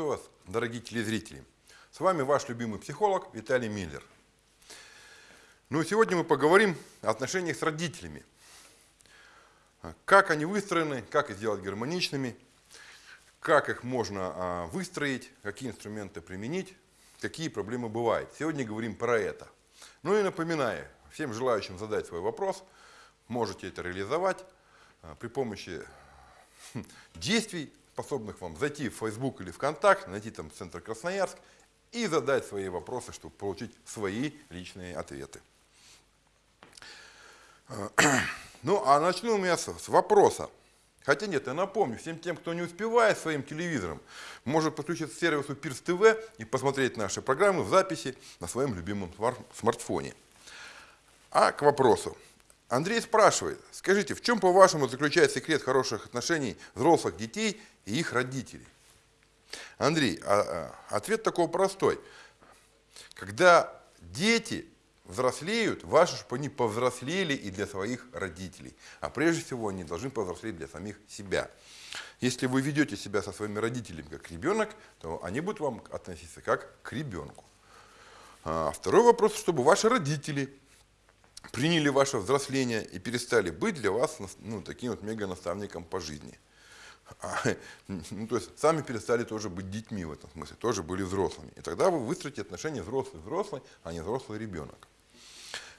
Приветствую вас, дорогие телезрители. С вами ваш любимый психолог Виталий Миллер. Ну, сегодня мы поговорим о отношениях с родителями. Как они выстроены, как их сделать гармоничными, как их можно а, выстроить, какие инструменты применить, какие проблемы бывают. Сегодня говорим про это. Ну и напоминаю, всем желающим задать свой вопрос, можете это реализовать а, при помощи хм, действий, способных вам зайти в Facebook или ВКонтакт, найти там Центр Красноярск и задать свои вопросы, чтобы получить свои личные ответы. Ну, а начну у меня с, вопроса. Хотя нет, я напомню, всем тем, кто не успевает своим телевизором, может подключиться к сервису Пирс ТВ и посмотреть наши программы в записи на своем любимом смартфоне. А к вопросу. Андрей спрашивает, скажите, в чем, по-вашему, заключается секрет хороших отношений взрослых детей и их родителей? Андрей, а, а, ответ такой простой. Когда дети взрослеют, важно, чтобы они повзрослели и для своих родителей. А прежде всего они должны повзрослеть для самих себя. Если вы ведете себя со своими родителями как ребенок, то они будут вам относиться как к ребенку. А второй вопрос, чтобы ваши родители приняли ваше взросление и перестали быть для вас ну, таким вот мега-наставником по жизни. А, ну, то есть сами перестали тоже быть детьми в этом смысле, тоже были взрослыми. И тогда вы выстроите отношения взрослый-взрослый, а не взрослый-ребенок.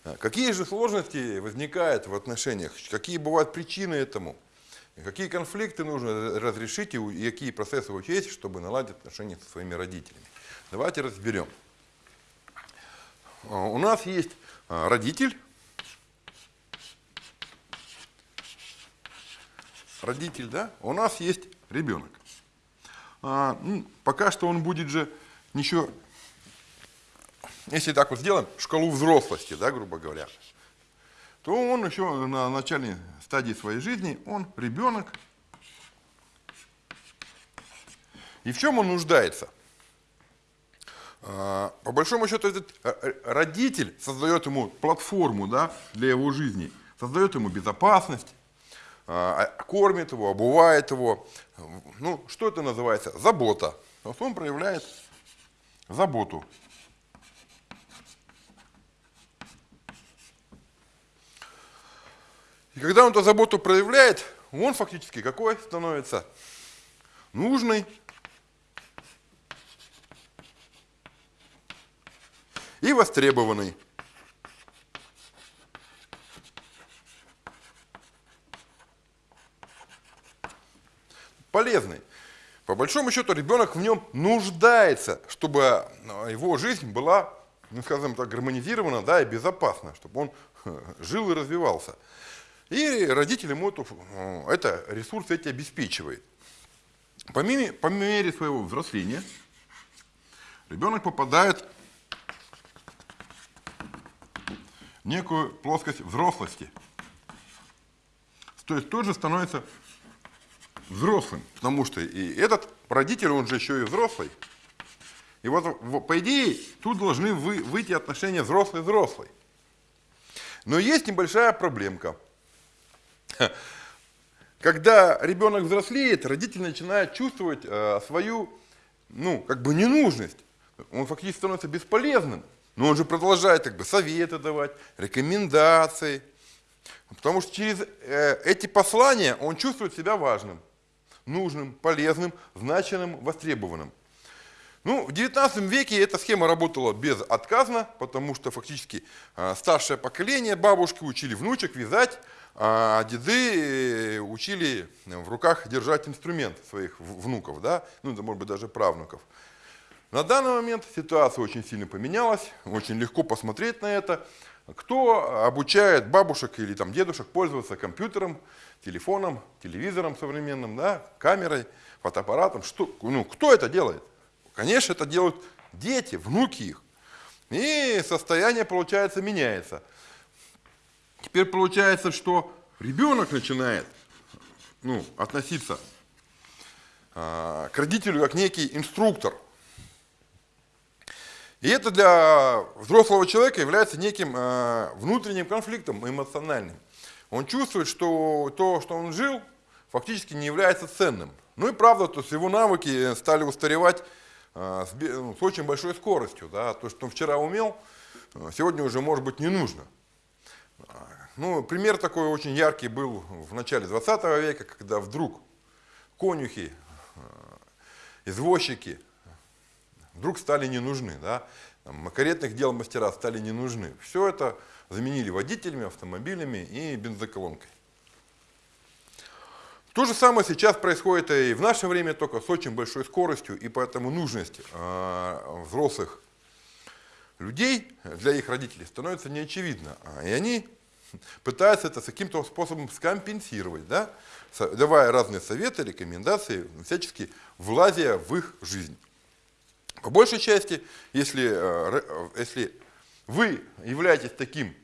А какие же сложности возникают в отношениях? Какие бывают причины этому? Какие конфликты нужно разрешить и какие процессы учесть, чтобы наладить отношения со своими родителями? Давайте разберем. А, у нас есть родитель, родитель, да, у нас есть ребенок. А, ну, пока что он будет же ничего, если так вот сделаем, шкалу взрослости, да, грубо говоря, то он еще на начальной стадии своей жизни, он ребенок. И в чем он нуждается? А, по большому счету, этот э, э, родитель создает ему платформу да, для его жизни, создает ему безопасность, кормит его, обувает его. Ну, что это называется? Забота. Вот он проявляет заботу. И когда он эту заботу проявляет, он фактически какой становится? Нужный. И востребованный. Полезный. По большому счету ребенок в нем нуждается, чтобы а, его жизнь была, ну скажем так, гармонизирована да, и безопасна, чтобы он жил и развивался. И родитель ему эту, э, это ресурс эти обеспечивает. По мере, по мере своего взросления ребенок попадает в некую плоскость взрослости. То есть тоже становится взрослым, потому что и этот родитель, он же еще и взрослый. И вот, по идее, тут должны вы, выйти отношения взрослый-взрослый. Но есть небольшая проблемка. Когда ребенок взрослеет, родитель начинает чувствовать э, свою, ну, как бы ненужность. Он фактически становится бесполезным. Но он же продолжает как бы советы давать, рекомендации. Потому что через э, эти послания он чувствует себя важным нужным, полезным, значимым, востребованным. Ну, в 19 веке эта схема работала безотказно, потому что фактически э, старшее поколение, бабушки учили внучек вязать, а деды э, учили в руках держать инструмент своих внуков, да, ну, это может быть даже правнуков. На данный момент ситуация очень сильно поменялась, очень легко посмотреть на это. Кто обучает бабушек или там, дедушек пользоваться компьютером, телефоном, телевизором современным, да, камерой, фотоаппаратом? Что, ну, кто это делает? Конечно, это делают дети, внуки их. И состояние, получается, меняется. Теперь получается, что ребенок начинает ну, относиться э, к родителю как некий инструктор – и это для взрослого человека является неким э, внутренним конфликтом эмоциональным. Он чувствует, что то, что он жил, фактически не является ценным. Ну и правда, то есть его навыки стали устаревать а, с, ну, с очень большой скоростью. Да? То, что он вчера умел, а, сегодня уже может быть не нужно. А, ну, пример такой очень яркий был в начале 20 века, когда вдруг конюхи, извозчики вдруг стали не нужны. Да? Там, каретных дел мастера стали не нужны. Все это заменили водителями, автомобилями и бензоколонкой. То же самое сейчас происходит и в наше время, только с очень большой скоростью, и поэтому нужность э, взрослых людей для их родителей становится неочевидна. И они пытаются это каким-то способом скомпенсировать, да? давая разные советы, рекомендации, всячески влазя в их жизнь. По большей части, если, э, если вы являетесь таким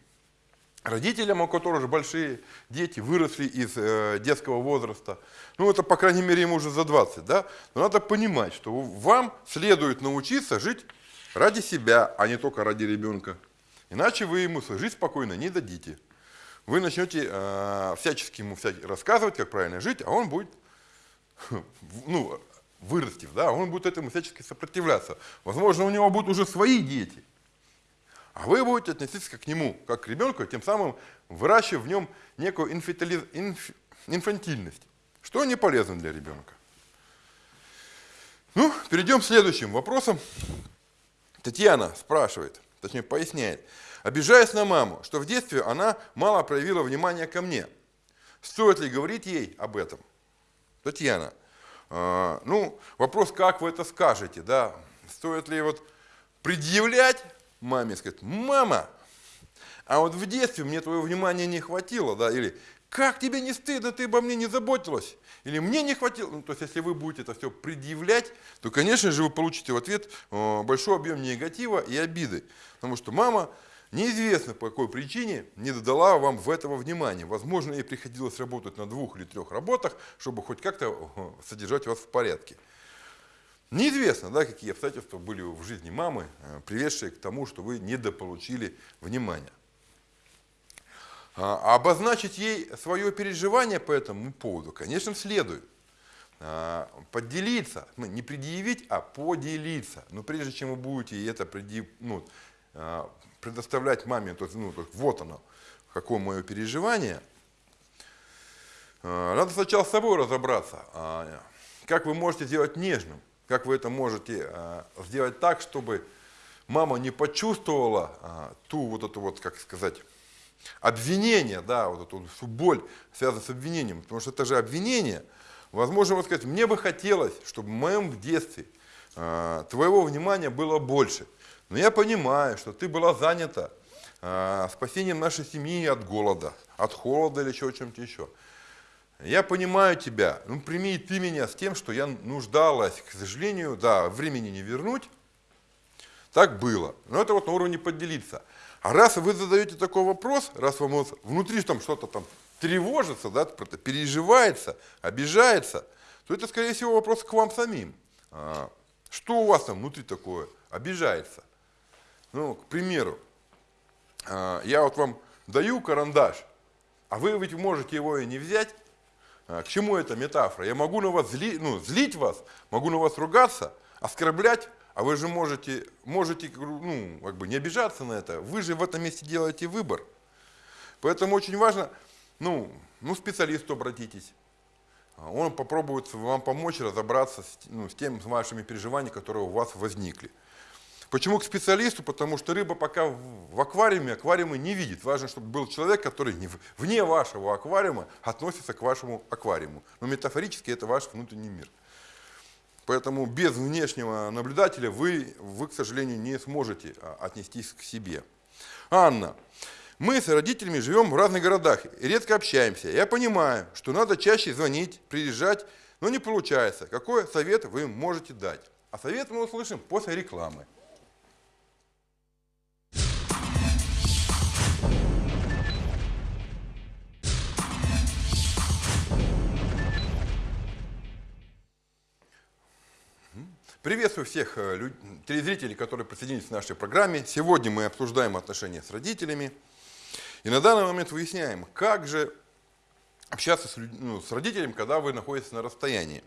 родителям, у которых же большие дети, выросли из э, детского возраста, ну это, по крайней мере, ему уже за 20, да, но надо понимать, что вам следует научиться жить ради себя, а не только ради ребенка. Иначе вы ему жить спокойно не дадите. Вы начнете э, всячески ему всячески рассказывать, как правильно жить, а он будет, ну, вырастив, да, он будет этому всячески сопротивляться. Возможно, у него будут уже свои дети – а вы будете относиться к нему, как к ребенку, тем самым выращивая в нем некую инфантили... инф... инфантильность, что не полезно для ребенка. Ну, перейдем к следующим вопросам. Татьяна спрашивает, точнее поясняет, обижаясь на маму, что в детстве она мало проявила внимания ко мне. Стоит ли говорить ей об этом? Татьяна, ну, вопрос, как вы это скажете, да? Стоит ли вот предъявлять маме сказать, мама, а вот в детстве мне твоего внимания не хватило, да, или как тебе не стыдно, ты обо мне не заботилась, или мне не хватило. Ну, то есть, если вы будете это все предъявлять, то, конечно же, вы получите в ответ э, большой объем негатива и обиды, потому что мама неизвестно по какой причине не додала вам в этого внимания. Возможно, ей приходилось работать на двух или трех работах, чтобы хоть как-то э, содержать вас в порядке. Неизвестно, да, какие обстоятельства были в жизни мамы, э, приведшие к тому, что вы недополучили внимания. А обозначить ей свое переживание по этому поводу, конечно, следует. А, поделиться, ну, не предъявить, а поделиться. Но прежде чем вы будете это предъяв... ну, а, предоставлять маме, то ну, вот оно, какое мое переживание, надо сначала с собой разобраться, как вы можете сделать нежным как вы это можете а, сделать так, чтобы мама не почувствовала а, ту вот эту вот, как сказать, обвинение, да, вот эту всю боль, связанную с обвинением, потому что это же обвинение. Возможно, вот сказать, мне бы хотелось, чтобы в моем детстве твоего внимания было больше. Но я понимаю, что ты была занята э, спасением нашей семьи от голода, от холода или чего чем-то еще. Я понимаю тебя, ну прими ты меня с тем, что я нуждалась, к сожалению, да, времени не вернуть. Так было. Но это вот на уровне поделиться. А раз вы задаете такой вопрос, раз вам внутри там что-то там тревожится, да, переживается, обижается, то это, скорее всего, вопрос к вам самим. А, что у вас там внутри такое обижается? Ну, к примеру, а, я вот вам даю карандаш, а вы ведь можете его и не взять, а, к чему эта метафора? Я могу на вас зли, ну, злить вас, могу на вас ругаться, оскорблять, а вы же можете, можете ну, как бы не обижаться на это. Вы же в этом месте делаете выбор. Поэтому очень важно, ну, ну специалисту обратитесь. А он попробует вам помочь разобраться с, ну, с тем, с вашими переживаниями, которые у вас возникли. Почему к специалисту? Потому что рыба пока в аквариуме, аквариумы не видит. Важно, чтобы был человек, который вне вашего аквариума относится к вашему аквариуму. Но метафорически это ваш внутренний мир. Поэтому без внешнего наблюдателя вы, вы, к сожалению, не сможете а, отнестись к себе. Анна, мы с родителями живем в разных городах редко общаемся. Я понимаю, что надо чаще звонить, приезжать, но не получается. Какой совет вы можете дать? А совет мы услышим после рекламы. Приветствую всех э, телезрителей, которые присоединились к нашей программе. Сегодня мы обсуждаем отношения с родителями. И на данный момент выясняем, как же общаться с, ну, с родителями, когда вы находитесь на расстоянии.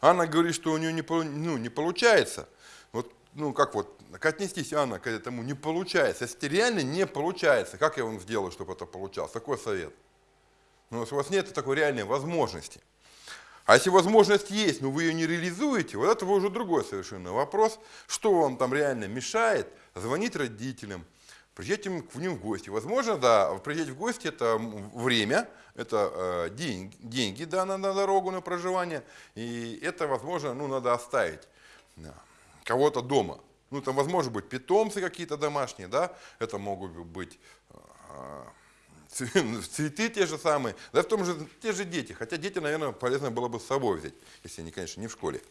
Анна говорит, что у нее не, ну, не получается. Вот, ну, как вот, как отнестись, Анна, к этому не получается. Если реально не получается, как я вам сделаю, чтобы это получалось? Такой совет. Ну, если у вас нет такой реальной возможности. А если возможность есть, но вы ее не реализуете, вот это уже другой совершенно вопрос. Что вам там реально мешает звонить родителям, приезжать к ним в гости. Возможно, да, приезжать в гости это время, это э, деньги, деньги да, на, на дорогу, на проживание, и это, возможно, ну, надо оставить да, кого-то дома. Ну, там, возможно, быть питомцы какие-то домашние, да, это могут быть э, цветы те же самые, да в том же, те же дети, хотя дети, наверное, полезно было бы с собой взять, если они, конечно, не в школе.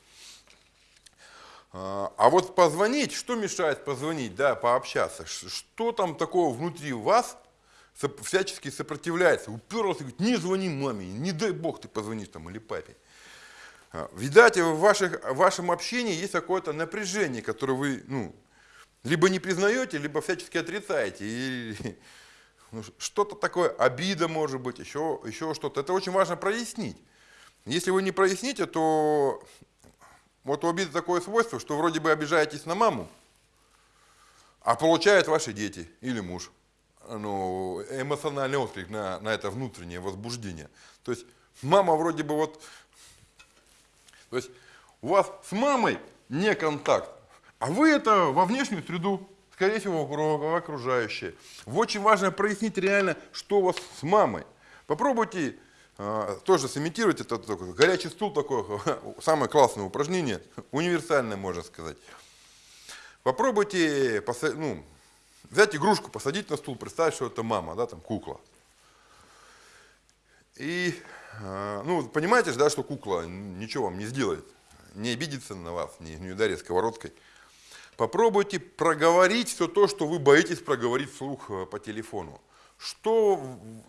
А, а вот позвонить, что мешает позвонить, да, пообщаться? Что там такого внутри вас всячески сопротивляется? Уперлся и говорит, не звони маме, не дай бог ты позвонишь там или папе. А, видать, в, ваших, в вашем общении есть какое-то напряжение, которое вы ну, либо не признаете, либо всячески отрицаете. И, ну, что-то такое, обида может быть, еще, еще что-то. Это очень важно прояснить. Если вы не проясните, то вот у обиды такое свойство, что вроде бы обижаетесь на маму, а получают ваши дети или муж. Ну, эмоциональный отклик на, на это внутреннее возбуждение. То есть мама вроде бы вот... То есть у вас с мамой не контакт, а вы это во внешнюю среду, скорее всего, окружающие. Очень важно прояснить реально, что у вас с мамой. Попробуйте а, тоже сымитировать это такой, горячий стул такое, самое классное упражнение, универсальное, можно сказать. Попробуйте ну, взять игрушку, посадить на стул, представить, что это мама, да, там кукла. И, а, ну, понимаете же, да, что кукла ничего вам не сделает, не обидится на вас, не, не ударит сковородкой. Попробуйте проговорить все то, что вы боитесь проговорить вслух э, по телефону. Что,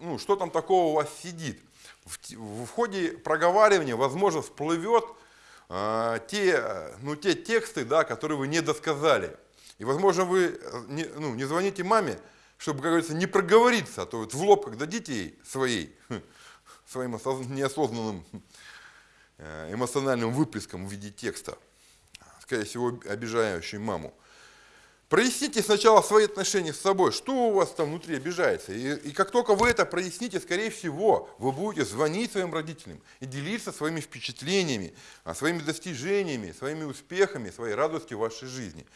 ну, что там такого у вас сидит? в, в ходе проговаривания, возможно, всплывет э, те, ну, те тексты, да, которые вы не досказали. И, возможно, вы не, ну, не звоните маме, чтобы, как говорится, не проговориться, а то вот в лоб, дадите ей своей, своим неосознанным э, эмоциональным выплеском в виде текста, скорее всего, обижающий маму, Проясните сначала свои отношения с собой, что у вас там внутри обижается. И, и как только вы это проясните, скорее всего, вы будете звонить своим родителям и делиться своими впечатлениями, а, своими достижениями, своими успехами, своей радостью в вашей жизни.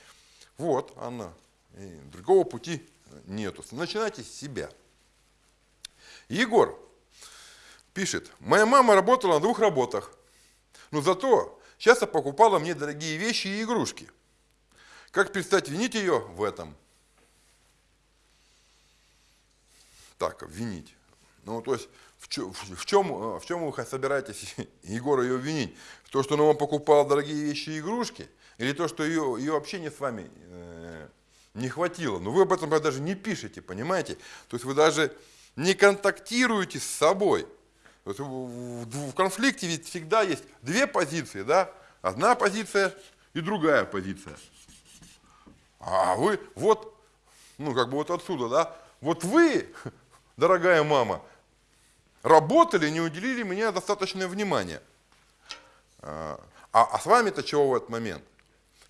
Вот, Анна, и другого пути нету. Начинайте с себя. Егор пишет, моя мама работала на двух работах, но зато часто покупала мне дорогие вещи и игрушки. Как перестать винить ее в этом? Так, винить. Ну, то есть, в чем, в чем, в чем вы собираетесь Егора ее винить? В то, что она вам покупала дорогие вещи и игрушки? Или то, что ее, ее общение с вами э, не хватило? Но вы об этом даже не пишете, понимаете? То есть, вы даже не контактируете с собой. В, конфликте ведь всегда есть две позиции, да? Одна позиция и другая позиция. А вы, вот, ну как бы вот отсюда, да, вот вы, дорогая мама, работали, не уделили мне достаточное внимание. А, а с вами-то чего в этот момент?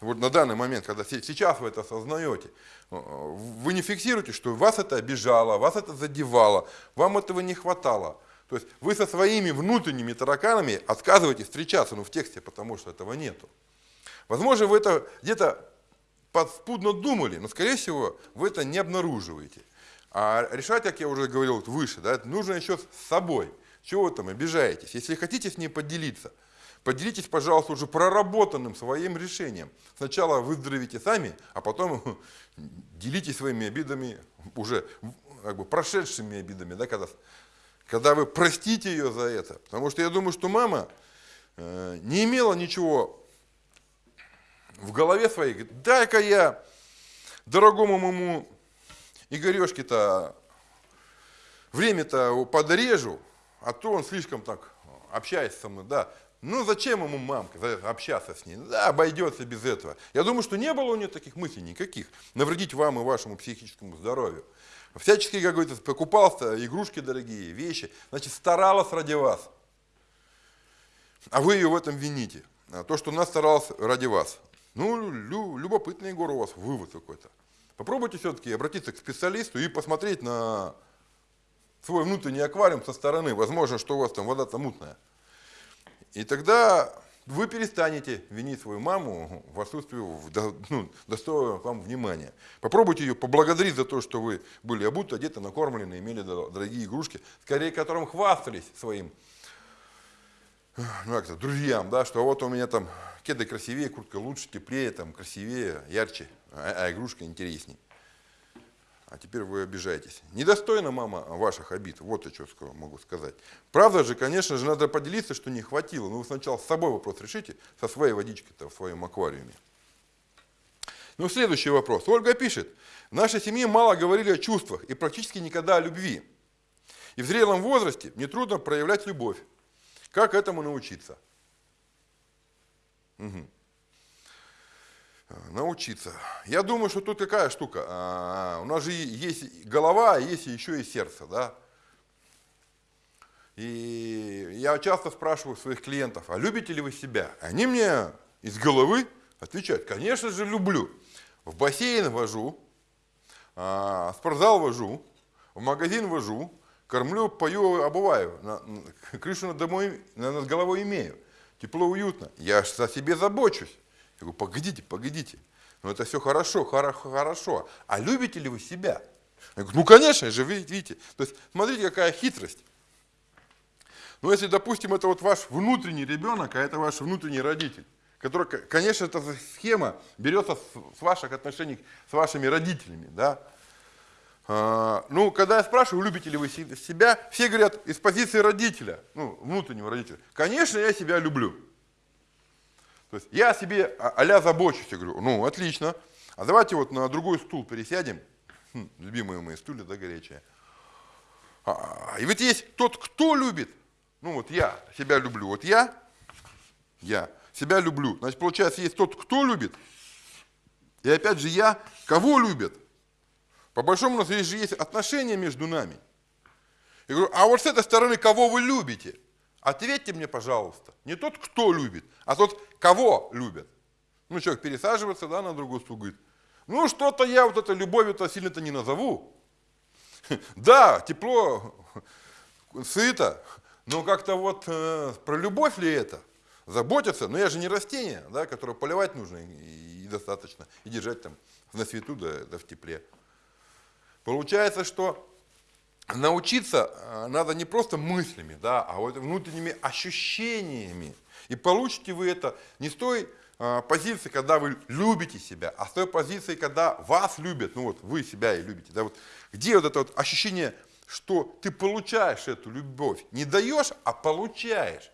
Вот на данный момент, когда сейчас вы это осознаете, вы не фиксируете, что вас это обижало, вас это задевало, вам этого не хватало. То есть вы со своими внутренними тараканами отказываетесь встречаться, ну в тексте, потому что этого нету. Возможно, вы это где-то подспудно думали, но, скорее всего, вы это не обнаруживаете. А решать, как я уже говорил выше, да, нужно еще с собой. Чего вы там обижаетесь? Если хотите с ней поделиться, поделитесь, пожалуйста, уже проработанным своим решением. Сначала выздоровите сами, а потом делитесь своими обидами, уже как бы прошедшими обидами, да, когда, когда вы простите ее за это. Потому что я думаю, что мама э, не имела ничего в голове своей, дай-ка я дорогому моему Игорешке-то время-то подрежу, а то он слишком так общается со мной, да. Ну зачем ему мамка общаться с ней? Да, обойдется без этого. Я думаю, что не было у нее таких мыслей никаких, навредить вам и вашему психическому здоровью. Всячески, как говорится, покупал игрушки дорогие, вещи, значит, старалась ради вас. А вы ее в этом вините. А то, что она старалась ради вас. Ну, лю, любопытный, Егор, у вас вывод какой-то. Попробуйте все-таки обратиться к специалисту и посмотреть на свой внутренний аквариум со стороны. Возможно, что у вас там вода-то мутная. И тогда вы перестанете винить свою маму в отсутствии ну, достойного вам внимания. Попробуйте ее поблагодарить за то, что вы были обуты, одеты, накормлены, имели дорогие игрушки, скорее которым хвастались своим ну, как -то, друзьям, да, что вот у меня там кеды красивее, куртка лучше, теплее, там, красивее, ярче, а, а игрушка интересней. А теперь вы обижаетесь. Недостойна мама ваших обид. Вот я что могу сказать. Правда же, конечно же, надо поделиться, что не хватило. Но вы сначала с собой вопрос решите, со своей водичкой-то в своем аквариуме. Ну, следующий вопрос. Ольга пишет. В нашей семье мало говорили о чувствах и практически никогда о любви. И в зрелом возрасте мне трудно проявлять любовь. Как этому научиться? Угу научиться. Я думаю, что тут какая штука. А, у нас же есть голова, а есть еще и сердце, да. И я часто спрашиваю своих клиентов, а любите ли вы себя? Они мне из головы отвечают, конечно же люблю. В бассейн вожу, а, в спортзал вожу, в магазин вожу, кормлю, пою, обуваю, на, крышу над, домой, над головой имею. Тепло, уютно. Я же о себе забочусь. Я говорю, погодите, погодите. Ну это все хорошо, хорошо, хорошо. А любите ли вы себя? Я говорю, ну конечно же, вы видите. То есть смотрите, какая хитрость. Ну если, допустим, это вот ваш внутренний ребенок, а это ваш внутренний родитель, который, конечно, эта схема берется с ваших отношений с вашими родителями, да. А, ну, когда я спрашиваю, любите ли вы себя, все говорят из позиции родителя, ну, внутреннего родителя. Конечно, я себя люблю. То есть я о себе а забочусь, я говорю, ну отлично, а давайте вот на другой стул пересядем, хм, любимые мои стулья, да, горячие. А, и ведь есть тот, кто любит, ну вот я себя люблю, вот я, я себя люблю, значит получается есть тот, кто любит, и опять же я, кого любят. По большому счету здесь же есть отношения между нами. Я говорю, а вот с этой стороны, кого вы любите – Ответьте мне, пожалуйста, не тот, кто любит, а тот, кого любят. Ну, человек пересаживается да, на другую стул, говорит, ну, что-то я вот это любовью-то сильно-то не назову. Да, тепло, сыто, но как-то вот э, про любовь ли это? Заботиться, но я же не растение, да, которое поливать нужно и, и достаточно, и держать там на свету да, да в тепле. Получается, что научиться э, надо не просто мыслями, да, а вот внутренними ощущениями. И получите вы это не с той э, позиции, когда вы любите себя, а с той позиции, когда вас любят, ну вот вы себя и любите. Да, вот, где вот это вот ощущение, что ты получаешь эту любовь, не даешь, а получаешь.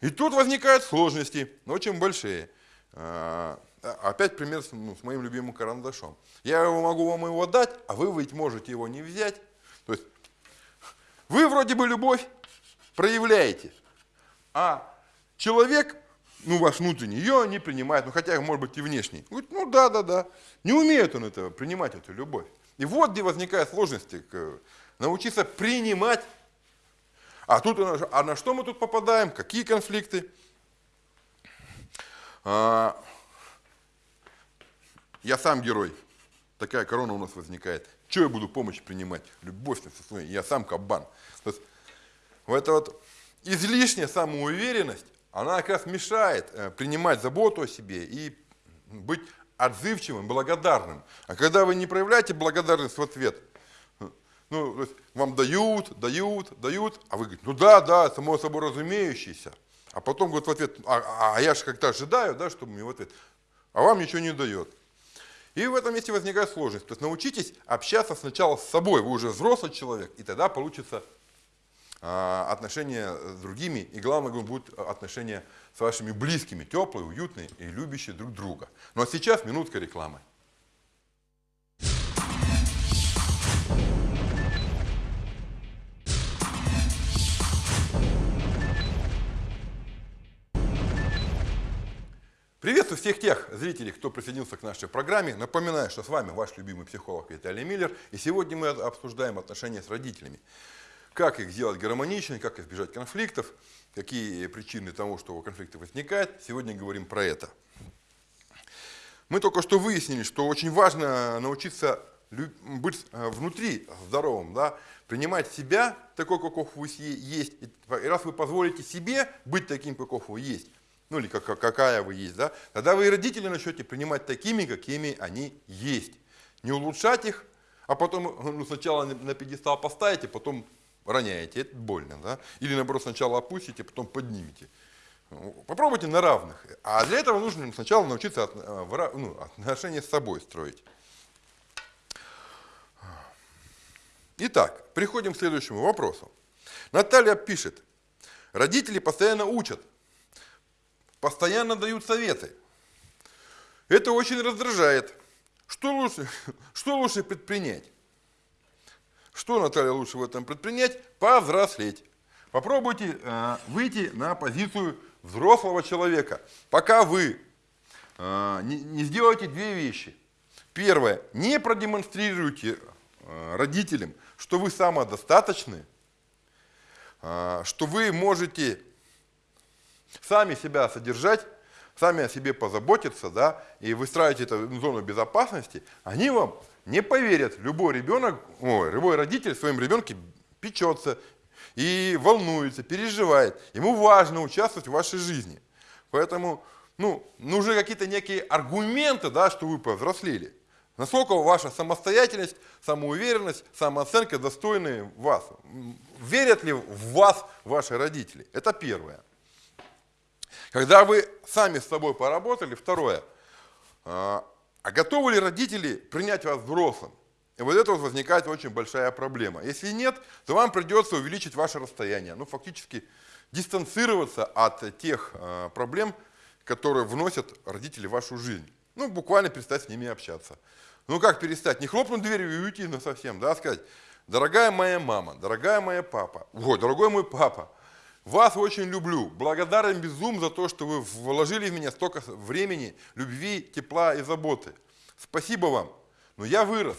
И тут возникают сложности, очень большие. Э, опять пример ну, с моим любимым карандашом. Я его могу вам его дать, а вы ведь можете его не взять вы вроде бы любовь проявляете, а человек, ну ваш внутренний, ее не принимает, ну хотя может быть и внешний. Говорит, ну да, да, да. Не умеет он этого, принимать эту любовь. И вот где возникают сложности, научиться принимать. А тут, а на что мы тут попадаем, какие конфликты? А, я сам герой. Такая корона у нас возникает. Что я буду помощь принимать? Любовь на своей, я сам кабан. То есть, вот эта вот излишняя самоуверенность, она как раз мешает э, принимать заботу о себе и быть отзывчивым, благодарным. А когда вы не проявляете благодарность в ответ, ну, то есть вам дают, дают, дают, а вы говорите, ну да, да, само собой разумеющийся. А потом говорит в ответ, а, а я же как-то ожидаю, да, чтобы мне в ответ, а вам ничего не дает. И в этом месте возникает сложность. То есть научитесь общаться сначала с собой, вы уже взрослый человек, и тогда получится а, отношения с другими, и главное будут отношения с вашими близкими, теплые, уютные и любящие друг друга. Ну а сейчас минутка рекламы. Приветствую всех тех зрителей, кто присоединился к нашей программе. Напоминаю, что с вами ваш любимый психолог Виталий Миллер. И сегодня мы обсуждаем отношения с родителями. Как их сделать гармоничными, как избежать конфликтов, какие причины того, что конфликты возникают. Сегодня говорим про это. Мы только что выяснили, что очень важно научиться быть э, внутри здоровым, да, принимать себя такой, каков вы есть. И раз вы позволите себе быть таким, каков вы есть, ну или как, какая вы есть, да, тогда вы и родители начнете принимать такими, какими они есть. Не улучшать их, а потом ну, сначала на пьедестал поставите, потом роняете, это больно, да? Или наоборот сначала опустите, потом поднимете. Попробуйте на равных. А для этого нужно сначала научиться от, э, ну, отношения с собой строить. Итак, приходим к следующему вопросу. Наталья пишет, родители постоянно учат, постоянно дают советы. Это очень раздражает. Что лучше, что лучше предпринять? Что, Наталья, лучше в этом предпринять? Повзрослеть. Попробуйте э, выйти на позицию взрослого человека. Пока вы э, не, не сделаете две вещи. Первое. Не продемонстрируйте э, родителям, что вы самодостаточны, э, что вы можете сами себя содержать, сами о себе позаботиться, да, и выстраивать эту зону безопасности, они вам не поверят. Любой ребенок, ой, любой родитель своим ребенке печется и волнуется, переживает. Ему важно участвовать в вашей жизни. Поэтому ну, нужны какие-то некие аргументы, да, что вы повзрослели. Насколько ваша самостоятельность, самоуверенность, самооценка достойны вас. Верят ли в вас ваши родители? Это первое. Когда вы сами с собой поработали, второе, а, а готовы ли родители принять вас взрослым? И вот это вот возникает очень большая проблема. Если нет, то вам придется увеличить ваше расстояние, ну фактически дистанцироваться от тех э, проблем, которые вносят родители в вашу жизнь. Ну, буквально перестать с ними общаться. Ну, как перестать? Не хлопнуть дверью и уйти на совсем, да, сказать, дорогая моя мама, дорогая моя папа, ой, дорогой мой папа, вас очень люблю, благодарен безум за то, что вы вложили в меня столько времени, любви, тепла и заботы. Спасибо вам, но я вырос.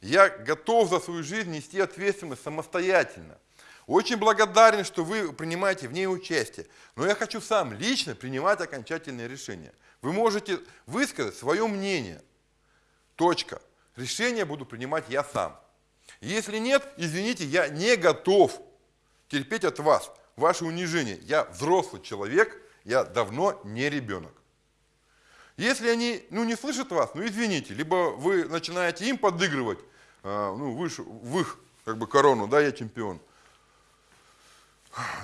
Я готов за свою жизнь нести ответственность самостоятельно. Очень благодарен, что вы принимаете в ней участие. Но я хочу сам лично принимать окончательные решения. Вы можете высказать свое мнение. Точка. Решение буду принимать я сам. Если нет, извините, я не готов терпеть от вас ваше унижение. Я взрослый человек, я давно не ребенок. Если они ну, не слышат вас, ну извините, либо вы начинаете им подыгрывать, а, ну, выше, в их как бы, корону, да, я чемпион.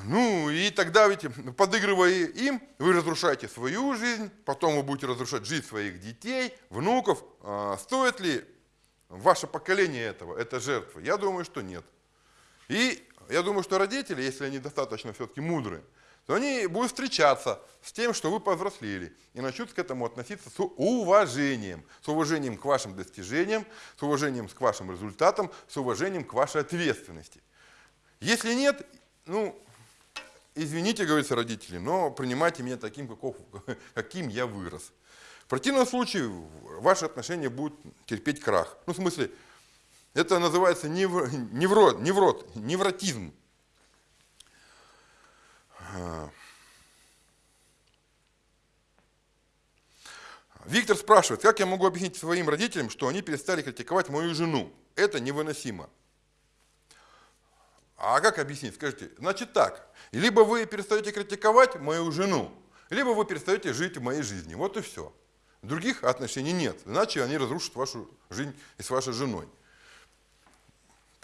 Ну, и тогда ведь, подыгрывая им, вы разрушаете свою жизнь, потом вы будете разрушать жизнь своих детей, внуков. А, стоит ли ваше поколение этого, это жертвы? Я думаю, что нет. И я думаю, что родители, если они достаточно все-таки мудрые, то они будут встречаться с тем, что вы повзрослели, и начнут к этому относиться с уважением, с уважением к вашим достижениям, с уважением к вашим результатам, с уважением к вашей ответственности. Если нет, ну, извините, говорится родители, но принимайте меня таким, каков, каким я вырос. В противном случае ваши отношения будут терпеть крах. Ну, в смысле, это называется невро, невро, неврот, невротизм. Виктор спрашивает, как я могу объяснить своим родителям, что они перестали критиковать мою жену? Это невыносимо. А как объяснить? Скажите, значит так, либо вы перестаете критиковать мою жену, либо вы перестаете жить в моей жизни. Вот и все. Других отношений нет, иначе они разрушат вашу жизнь и с вашей женой.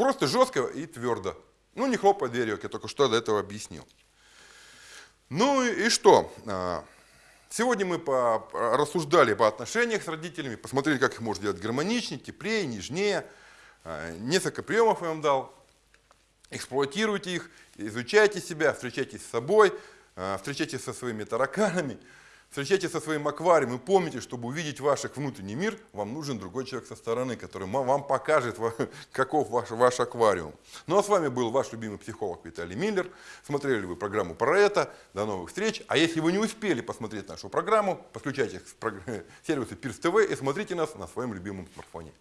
Просто жестко и твердо. Ну, не хлопая дверью, как я только что до этого объяснил. Ну и что? А, сегодня мы по, рассуждали по отношениях с родителями, посмотрели, как их можно сделать гармоничнее, теплее, нежнее. А, несколько приемов я вам дал. Эксплуатируйте их, изучайте себя, встречайтесь с собой, а, встречайтесь со своими тараканами, Встречайтесь со своим аквариумом и помните, чтобы увидеть ваш внутренний мир, вам нужен другой человек со стороны, который вам покажет, каков ваш, ваш аквариум. Ну а с вами был ваш любимый психолог Виталий Миллер. Смотрели вы программу про это. До новых встреч. А если вы не успели посмотреть нашу программму, подключайтесь к сервису Пирс ТВ и смотрите нас на своем любимом смартфоне.